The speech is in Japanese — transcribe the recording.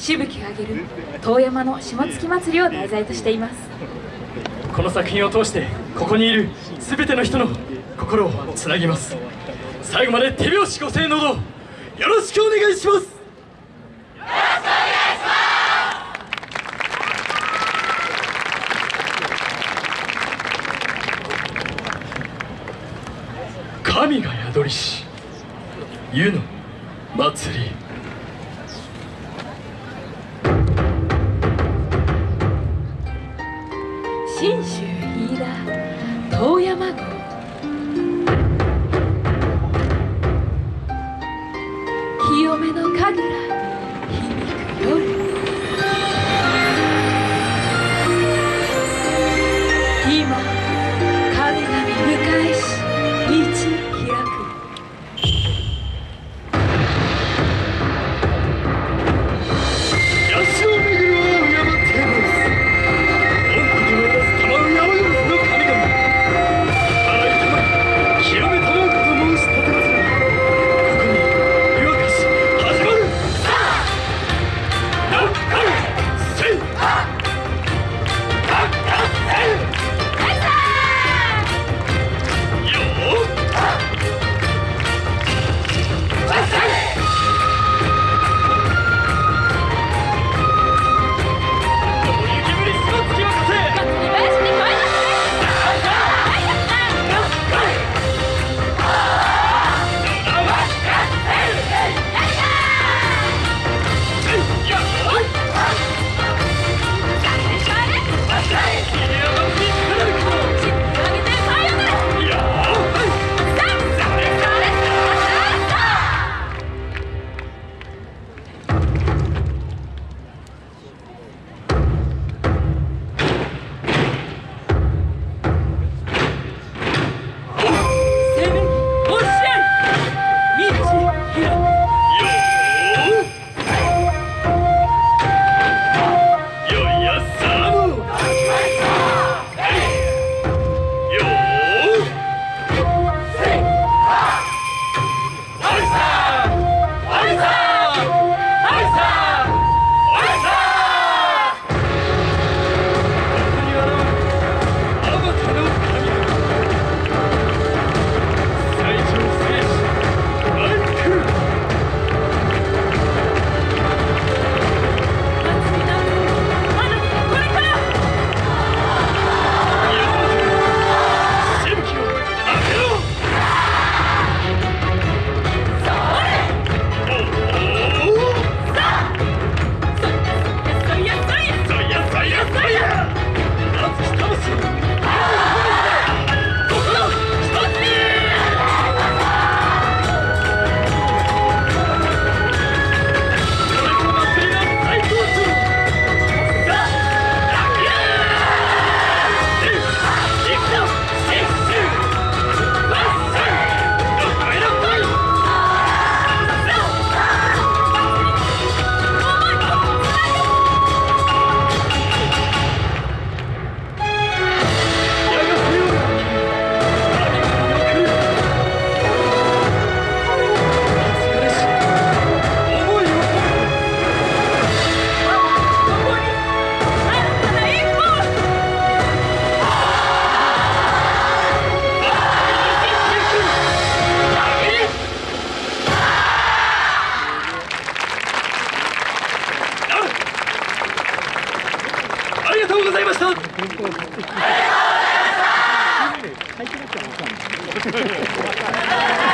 しぶき上げる遠山の下月祭りを題材としています。この作品を通してここにいる全ての人の心をつなぎます。最後まで手拍子ご声のどよろしくお願いします。神が宿りし湯の祭り。Fatima. ありがとうございました。